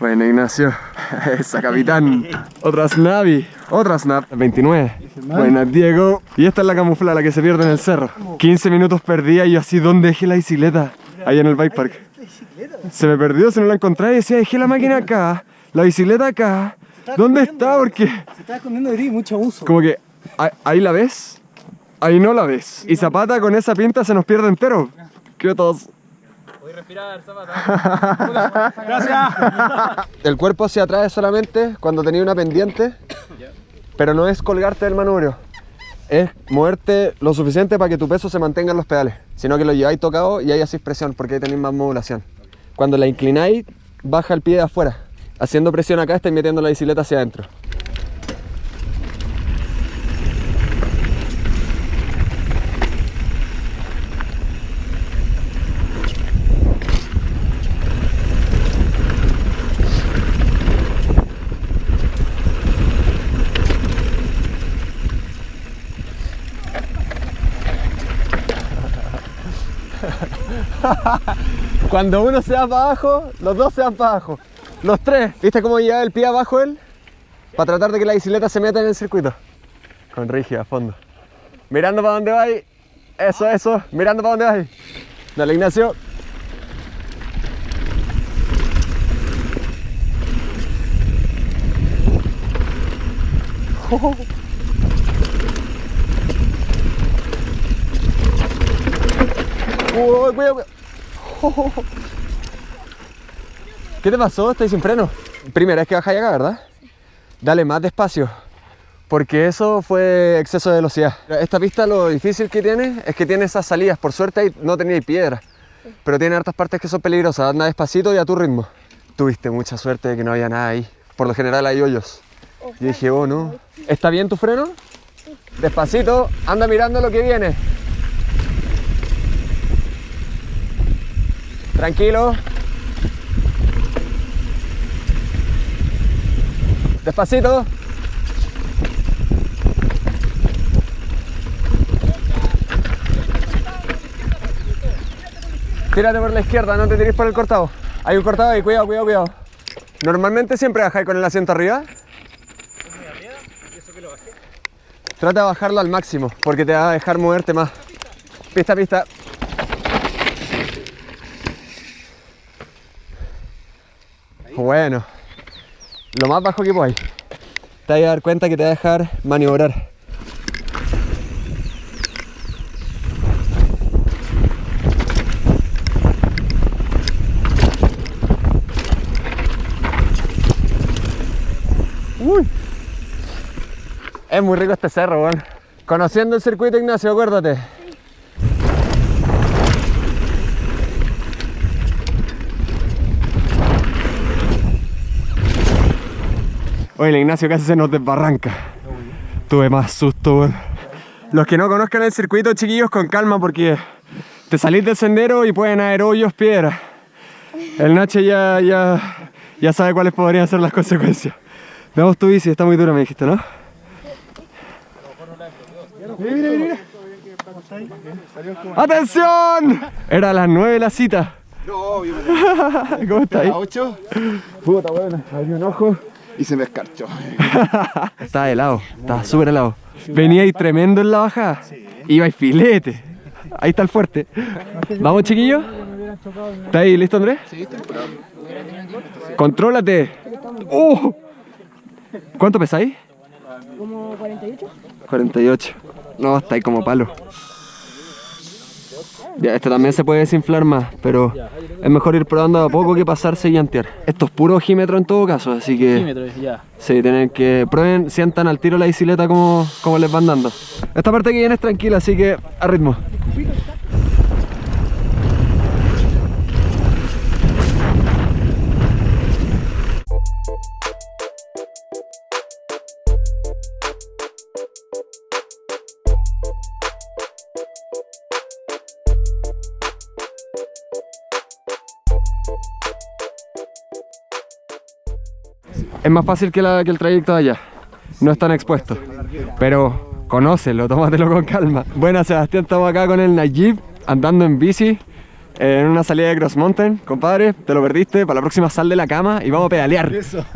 Bueno, Ignacio. Esa, capitán. Otra snavi. Otra snap. 29. Buenas, Diego. Y esta es la camuflada, la que se pierde en el cerro. 15 minutos perdía y yo así, ¿dónde dejé la bicicleta? Ahí en el bike park. Se me perdió, se no la encontré y decía, dejé la máquina acá, la bicicleta acá. ¿Dónde está? Porque Se estaba escondiendo de mucho abuso. como que ahí- ahí la ves, ahí no la ves. Y Zapata con esa pinta se nos pierde entero. Qué tos. El cuerpo hacia atrás es solamente cuando tenía una pendiente, pero no es colgarte del manubrio. Es moverte lo suficiente para que tu peso se mantenga en los pedales, sino que lo lleváis tocado y ahí hacéis presión porque ahí tenéis más modulación. Cuando la inclináis, baja el pie de afuera. Haciendo presión acá, estáis metiendo la bicicleta hacia adentro. Cuando uno se va para abajo, los dos se van para abajo. Los tres. ¿Viste cómo lleva el pie abajo él? Para tratar de que la bicicleta se meta en el circuito. Con rígida a fondo. Mirando para dónde va Eso, eso. Mirando para dónde va Dale, Ignacio. Uy, cuidado, ¿Qué te pasó? ¿Estás sin freno? Primera vez que bajáis acá, ¿verdad? Dale más despacio. Porque eso fue exceso de velocidad. Esta pista lo difícil que tiene es que tiene esas salidas. Por suerte ahí no tenía piedra. Pero tiene hartas partes que son peligrosas. Anda despacito y a tu ritmo. Tuviste mucha suerte de que no había nada ahí. Por lo general hay hoyos. Yo dije, oh no. ¿Está bien tu freno? Despacito, anda mirando lo que viene. Tranquilo. Despacito. Tírate por la izquierda, no te tires por el cortado. Hay un cortado ahí, cuidado, cuidado, cuidado. Normalmente siempre bajáis con el asiento arriba. Trata de bajarlo al máximo, porque te va a dejar moverte más. Pista, pista. Bueno, lo más bajo que podáis. Te vas a dar cuenta que te va a dejar maniobrar. Uy. Es muy rico este cerro, weón. Conociendo el circuito, Ignacio, acuérdate. Oye, el Ignacio casi se nos desbarranca. Tuve más susto, weón. Los que no conozcan el circuito, chiquillos, con calma porque te salís del sendero y pueden haber hoyos, piedras. El Nacho ya, ya, ya sabe cuáles podrían ser las consecuencias. Veamos tu bici, está muy dura, me dijiste, ¿no? ¡Atención! Era a las 9 la cita. ¿Cómo estáis? ¿A 8? Puta, bueno, abrí un ojo. Y se me escarchó. Estaba helado, estaba súper helado. Venía ahí tremendo en la bajada. Iba y filete. Ahí está el fuerte. ¿Vamos, chiquillos? ¿Está ahí listo, Andrés? Sí, está Contrólate. ¡Uh! ¿Cuánto pesáis? Como 48. 48. No, está ahí como palo. Ya, este también se puede desinflar más, pero es mejor ir probando a poco que pasarse y antear. Esto es puro ojímetro en todo caso, así que... ya. Sí, tienen que prueben, sientan al tiro la bicicleta como, como les van dando. Esta parte que viene es tranquila, así que a ritmo. Es más fácil que, la- que el trayecto de allá. No es tan expuesto. Pero conócelo, tómatelo con calma. Bueno, Sebastián, estamos acá con el Najib, andando en bici. en una salida de Cross Mountain, compadre, te lo perdiste, para la próxima sal de la cama y vamos a pedalear. Eso.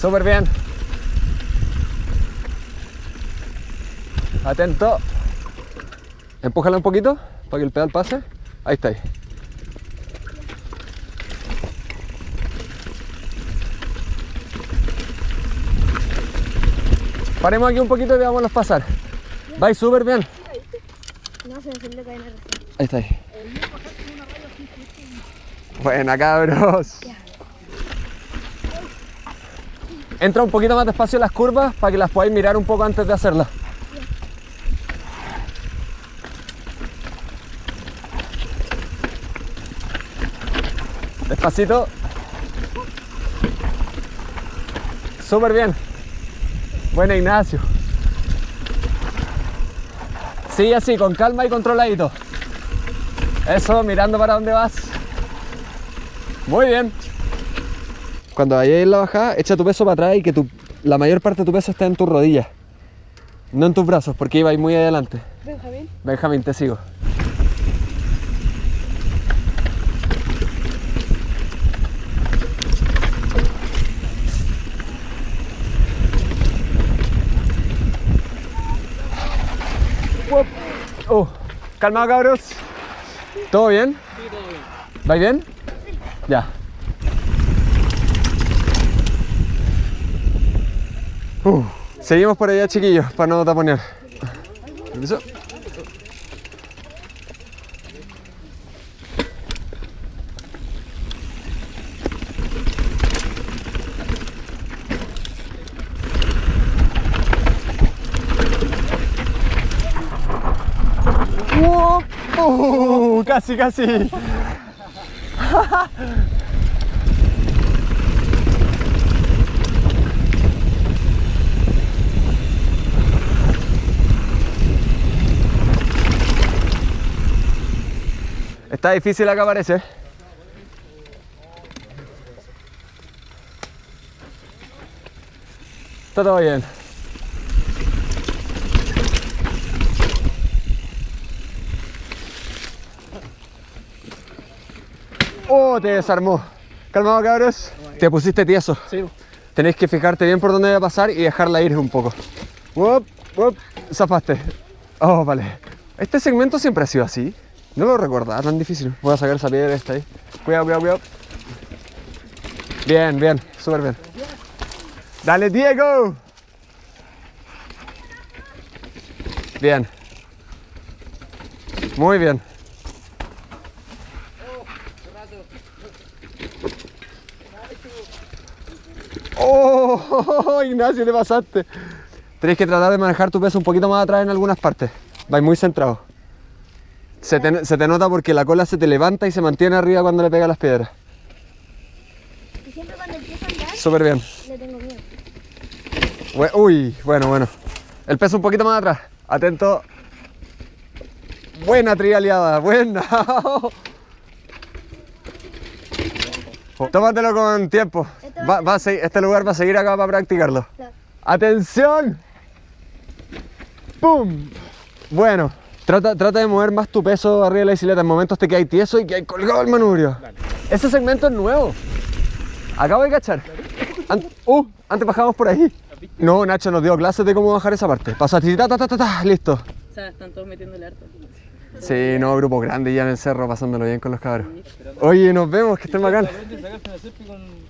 Súper bien. Atento. Empújala un poquito para que el pedal pase. Ahí está. Ahí. Paremos aquí un poquito y veámoslos pasar. Vais súper bien. No, se me. Ahí está. Ahí. Buena, cabros. Entra un poquito más despacio en las curvas para que las podáis mirar un poco antes de hacerlas. Despacito. Súper bien. Buena, Ignacio. Sigue así, con calma y controladito. Eso, mirando para dónde vas. Muy bien. Cuando vayas en la bajada, echa tu peso para atrás y que tu, la mayor parte de tu peso esté en tus rodillas. No en tus brazos, porque iba muy adelante. Benjamín. Benjamín, te sigo. Uop. Oh, calma cabros. ¿Todo bien? Sí, todo bien. ¿Vais bien? Ya. Uh, Seguimos por allá, chiquillos, para no taponear. Permiso. ¡Wow! Uh, casi, casi. Está difícil acá parece. Está todo bien. Te desarmó. Calmado, cabros. Te pusiste tieso. Sí. Tenéis que fijarte bien por dónde va a pasar y dejarla ir un poco. Wop, wop, zafaste. Oh, vale. Este segmento siempre ha sido así. No lo recordaba tan difícil. Voy a sacar esa piedra esta ahí. Cuidado, cuidado, cuidado. Bien, bien, súper bien. Dale, Diego. Bien. Muy bien. Oh, Ignacio, te pasaste. Tenéis que tratar de manejar tu peso un poquito más atrás en algunas partes. Vais muy centrado. Se te, se te nota porque la cola se te levanta y se mantiene arriba cuando le pega las piedras. Y siempre cuando empiezo a andar, Súper bien. le tengo miedo. Uy, bueno, bueno. El peso un poquito más atrás. Atento. Buena trialeada, buena. Tómatelo con tiempo. Va- va a segui- este lugar va a seguir acá para practicarlo. ¡Atención! ¡Pum! Bueno, trata, trata de mover más tu peso arriba de la bicicleta. En momentos te quedas tieso y que colgado el manubrio. Ese segmento es nuevo. Acabo de cachar. An- uh, antes bajábamos por ahí. No, Nacho nos dio clases de cómo bajar esa parte. Pasaste ta, ta, ta, ta, ta, listo. O sea, están todos metiéndole harto. Sí, no, grupo grande ya en el cerro pasándolo bien con los cabros. Oye, nos vemos, que estén bacán.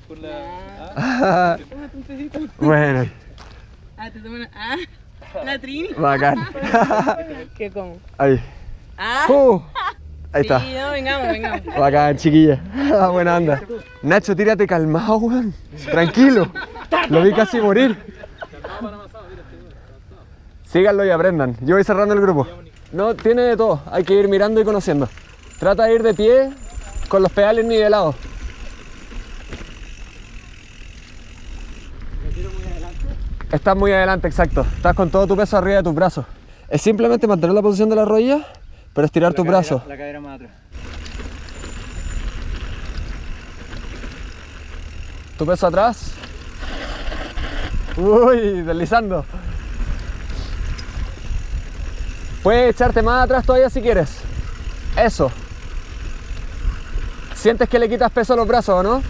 una. Bueno, Ah, te toman. Ah, la Trini. bacán. ¿Qué como? Ahí. Ah, Uh, ahí está. sí, no, vengamos, vengamos. Bacán, chiquilla. Buena onda. Nacho, tírate calmado, weón. Tranquilo. Lo vi casi morir. Síganlo y aprendan. Yo voy cerrando el grupo. No, tiene de todo. Hay que ir mirando y conociendo. Trata de ir de pie con los pedales nivelados. Estás muy adelante, exacto. Estás con todo tu peso arriba de tus brazos. Es simplemente mantener la posición de la rodilla, pero estirar tus brazos. La cadera más atrás. Tu peso atrás. Uy, deslizando. Puedes echarte más atrás todavía si quieres. Eso. ¿Sientes que le quitas peso a los brazos o no?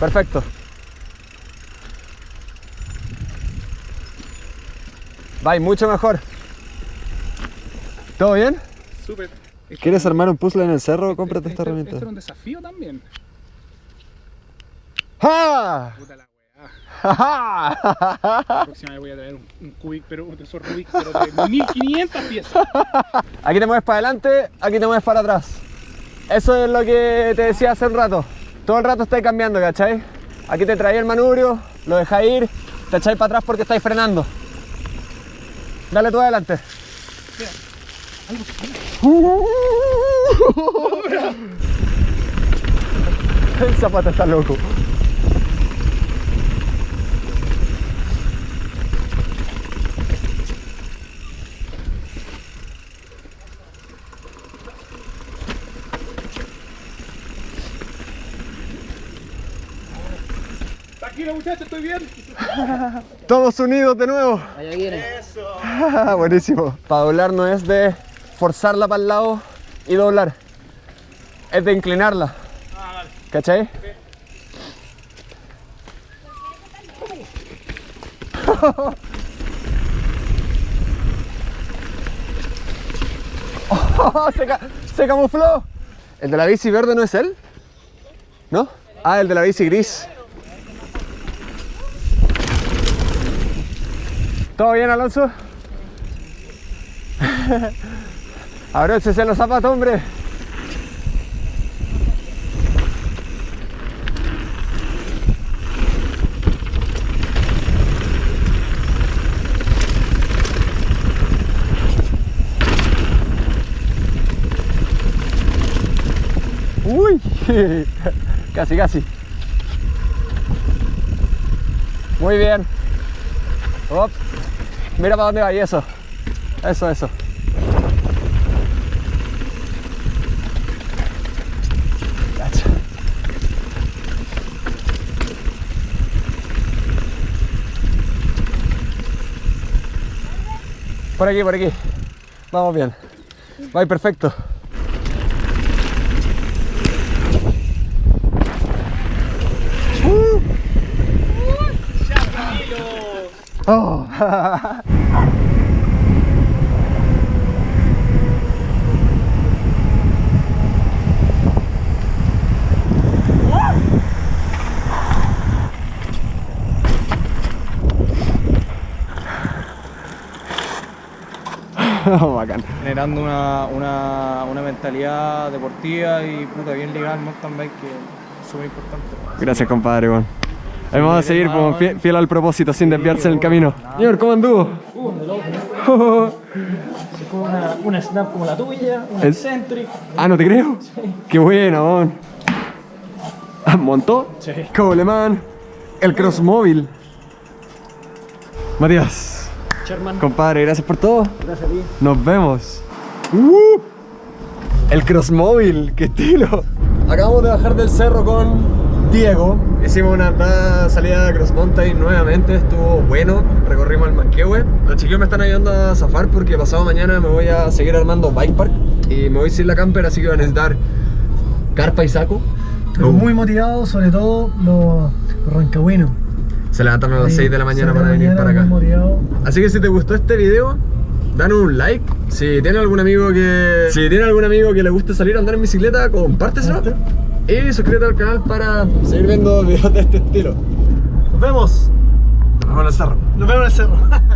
Perfecto. Va, mucho mejor. ¿Todo bien? Súper. ¿Quieres armar un puzzle en el cerro? Cómprate esta Esto- herramienta. Esto era un desafío también. ¡Ja! Próxima vez voy a traer un, un Cubic, pero un esos Rubik, pero de 1500 piezas. Aquí te mueves para adelante, aquí te mueves para atrás. Eso es lo que te decía hace un rato. Todo el rato estáis cambiando, ¿cachai? Aquí te traí el manubrio, lo dejáis ir, te echáis para atrás porque estáis frenando. Dale tú adelante. El zapato está loco. Tranquilo muchachos, estoy bien. Todos unidos de nuevo. Allá viene. Buenísimo. Para doblar no es de forzarla para el lado y doblar. Es de inclinarla. ¿Cachai? Oh, se, ca- se camufló. ¿El de la bici verde no es él? ¿No? Ah, el de la bici gris. ¿Todo bien, Alonso? Abróchese los zapatos, hombre. Uy, casi, casi. Muy bien. Op. Mira para dónde va y eso. Eso, eso. Por aquí, por aquí. Vamos bien. Va perfecto. Oh. Bacán. Generando una, una, una mentalidad deportiva y puta, bien ligada al mountain bike que es súper importante. Gracias, compadre. Bueno. Ahí vamos a seguir como fiel, fiel al propósito, sin desviarse en el camino. Señor, ¿cómo anduvo? Una, una snap como la tuya, una El- Eccentric. ah, no te creo. Qué bueno. Ah, ¿Montó? Sí. Coleman. El Crossmóvil. Matías, Sherman. compadre, gracias por todo. Gracias a ti. Nos vemos. ¡Uh! El Crossmóvil, qué estilo. Acabamos de bajar del cerro con Diego. Hicimos una salida de Cross Mountain nuevamente, estuvo bueno. Recorrimos el Manquehue. Los chiquillos me están ayudando a zafar porque pasado mañana me voy a seguir armando bike park y me voy sin la camper, así que van a necesitar carpa y saco. Pero muy motivado, sobre todo los, los rancagüinos. Se levantan a las 6 de la mañana para la venir mañana, para acá. motivado. Así que si te gustó este video, danos un like. Si tiene algún amigo que. Si tiene algún amigo que le guste salir a andar en bicicleta, compárteselo. Y suscríbete al canal para seguir viendo videos de este estilo. Nos vemos. Nos vemos en el cerro. Nos vemos en el cerro.